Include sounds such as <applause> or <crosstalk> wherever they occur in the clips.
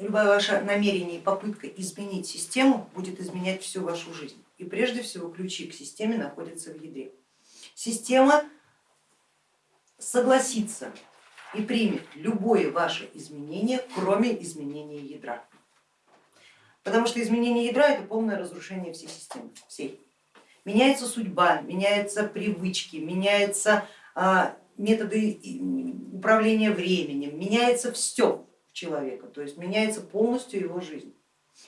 любое ваше намерение и попытка изменить систему будет изменять всю вашу жизнь. И прежде всего ключи к системе находятся в ядре. Система согласится и примет любое ваше изменение, кроме изменения ядра. Потому что изменение ядра это полное разрушение всей системы, всей. Меняется судьба, меняются привычки, меняются а, методы управления временем, меняется все человека, то есть меняется полностью его жизнь.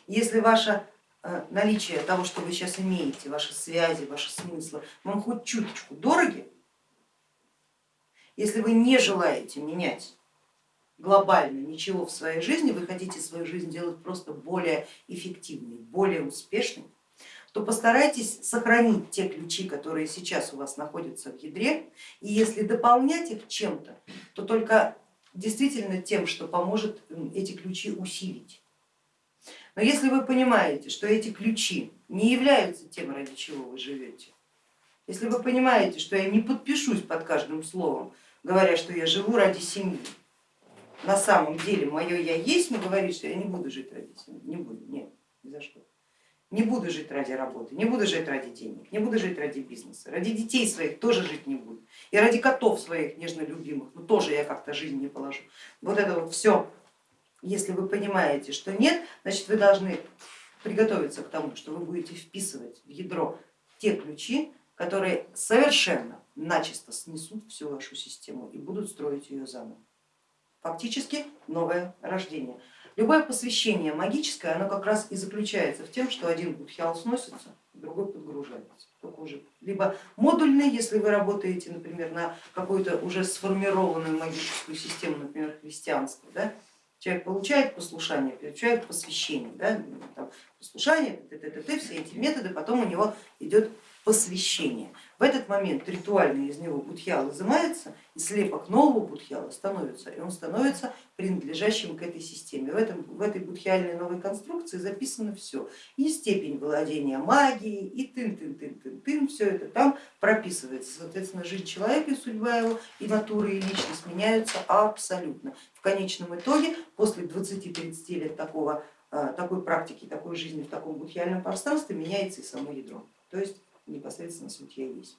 Если ваше э, наличие того, что вы сейчас имеете, ваши связи, ваши смыслы, вам хоть чуточку дороги, если вы не желаете менять глобально ничего в своей жизни, вы хотите свою жизнь делать просто более эффективной, более успешной, то постарайтесь сохранить те ключи, которые сейчас у вас находятся в ядре, и если дополнять их чем-то, то только действительно тем, что поможет эти ключи усилить. Но если вы понимаете, что эти ключи не являются тем, ради чего вы живете, если вы понимаете, что я не подпишусь под каждым словом, говоря, что я живу ради семьи, на самом деле мое я есть, но говорит, что я не буду жить ради семьи, не буду, нет, ни за что. Не буду жить ради работы, не буду жить ради денег, не буду жить ради бизнеса, ради детей своих тоже жить не буду. И ради котов своих нежно любимых, ну тоже я как-то жизнь не положу. Вот это вот все, если вы понимаете, что нет, значит вы должны приготовиться к тому, что вы будете вписывать в ядро те ключи, которые совершенно начисто снесут всю вашу систему и будут строить ее заново. Фактически новое рождение. Любое посвящение магическое, оно как раз и заключается в том, что один будхиал сносится, другой подгружается. Только уже либо модульный, если вы работаете, например, на какую-то уже сформированную магическую систему, например, христианство, да? человек получает послушание, получает посвящение, да? Там, послушание, т -т -т -т, все эти методы, потом у него идет посвящение. В этот момент ритуально из него будхьял изымается и слепок нового будхьяла становится, и он становится принадлежащим к этой системе. В, этом, в этой будхиальной новой конструкции записано все, и степень владения магией, и тын-тын-тын-тын-тын, все это там прописывается. Соответственно, жизнь человека и судьба его, и натура, и личность меняются абсолютно. В конечном итоге, после 20-30 лет такого, такой практики, такой жизни в таком будхиальном пространстве меняется и само ядро. То есть непосредственно суть я есть.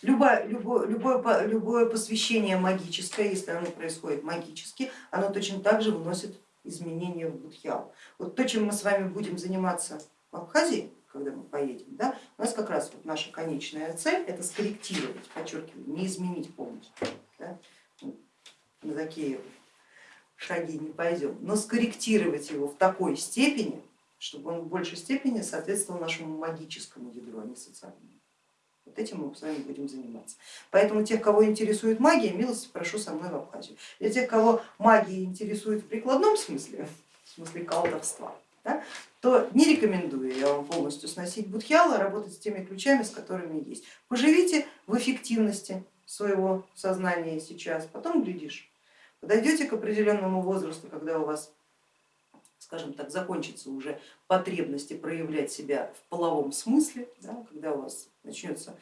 Любое, любое, любое, любое посвящение магическое, если оно происходит магически, оно точно так же вносит изменения в будхиал. Вот то, чем мы с вами будем заниматься в Абхазии, когда мы поедем, да, у нас как раз вот наша конечная цель это скорректировать, подчеркиваю, не изменить полностью. Да, на такие шаги не пойдем, но скорректировать его в такой степени, чтобы он в большей степени соответствовал нашему магическому ядру, а не социальному. Вот этим мы с вами будем заниматься. Поэтому тех, кого интересует магия, милости прошу со мной в Абхазию. Для тех, кого магия интересует в прикладном смысле, в смысле колдовства, да, то не рекомендую я вам полностью сносить будхиала, работать с теми ключами, с которыми есть. Поживите в эффективности своего сознания сейчас, потом глядишь. Подойдете к определенному возрасту, когда у вас скажем так, закончится уже потребности проявлять себя в половом смысле, да, когда у вас начнется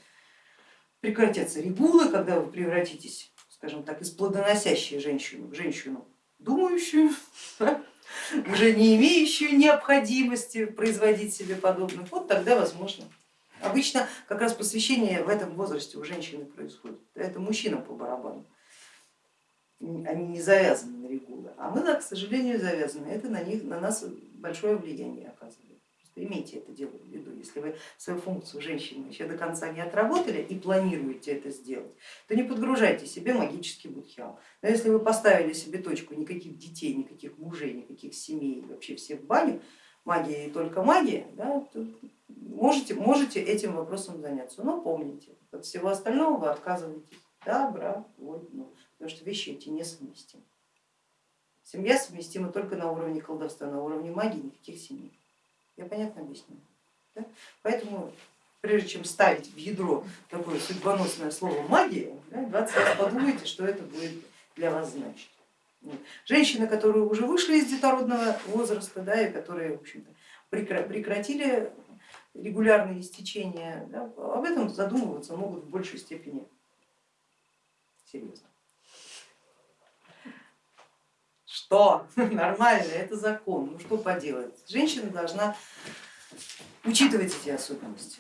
прекратятся регулы, когда вы превратитесь, скажем так, из плодоносящей женщины в женщину думающую, <laughs> уже не имеющую необходимости производить себе подобных, вот тогда возможно. Обычно как раз посвящение в этом возрасте у женщины происходит, это мужчина по барабану они не завязаны на регулы, а мы, да, к сожалению, завязаны. Это на, них, на нас большое влияние оказывает. Просто имейте это дело в виду. Если вы свою функцию женщины еще до конца не отработали и планируете это сделать, то не подгружайте себе магический будхиал. Но если вы поставили себе точку никаких детей, никаких мужей, никаких семей, вообще все в баню, магия и только магия, да, можете, можете этим вопросом заняться. Но помните, от всего остального вы отказываетесь добровольно потому что вещи эти несовместимы. Семья совместима только на уровне колдовства, на уровне магии никаких семей. Я понятно объясняю? Да? Поэтому прежде чем ставить в ядро такое судьбоносное слово магия, 20 раз подумайте, что это будет для вас значить. Женщины, которые уже вышли из детородного возраста да, и которые в общем-то, прекратили регулярные истечения, да, об этом задумываться могут в большей степени серьезно. Что? <laughs> Нормально, это закон, ну что поделать. Женщина должна учитывать эти особенности.